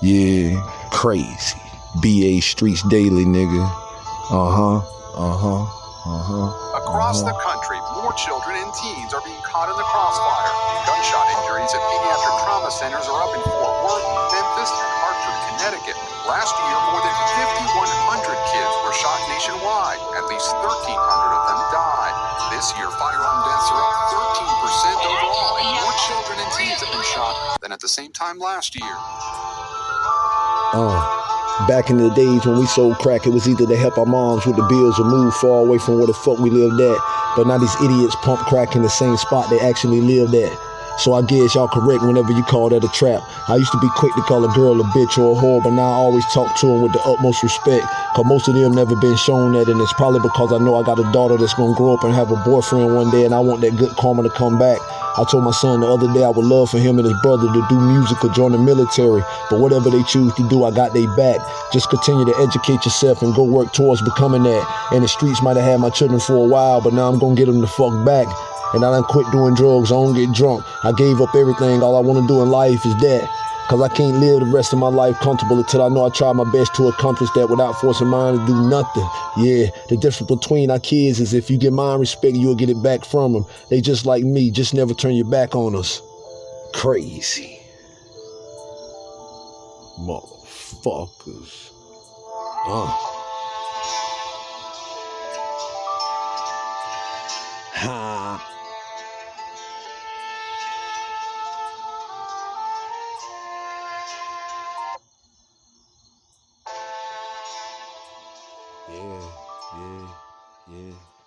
Yeah, crazy. BA Streets Daily, nigga. Uh huh. Uh huh. Uh huh. Across the country, more children and teens are being caught in the crossfire. Gunshot injuries at pediatric trauma centers are up in Fort Worth, Memphis, and Hartford, Connecticut. Last year, more than 5,100 kids were shot nationwide. At least 1,300 of them died. This year, firearm deaths are up 13% overall, and more children and teens have been shot than at the same time last year. Uh, back in the days when we sold crack, it was either to help our moms with the bills or move far away from where the fuck we lived at. But now these idiots pump crack in the same spot they actually lived at. So I guess y'all correct whenever you call that a trap. I used to be quick to call a girl a bitch or a whore, but now I always talk to them with the utmost respect. Cause most of them never been shown that, and it's probably because I know I got a daughter that's gonna grow up and have a boyfriend one day, and I want that good karma to come back. I told my son the other day I would love for him and his brother to do music or join the military, but whatever they choose to do, I got they back. Just continue to educate yourself and go work towards becoming that. And the streets might have had my children for a while, but now I'm gonna get them the fuck back. And I done quit doing drugs, I don't get drunk. I gave up everything, all I wanna do in life is that. Cause I can't live the rest of my life comfortable until I know I try my best to accomplish that without forcing mine to do nothing. Yeah, the difference between our kids is if you get mine respect, you'll get it back from them. They just like me, just never turn your back on us. Crazy. Motherfuckers. Uh. Ha. Yeah, yeah, yeah.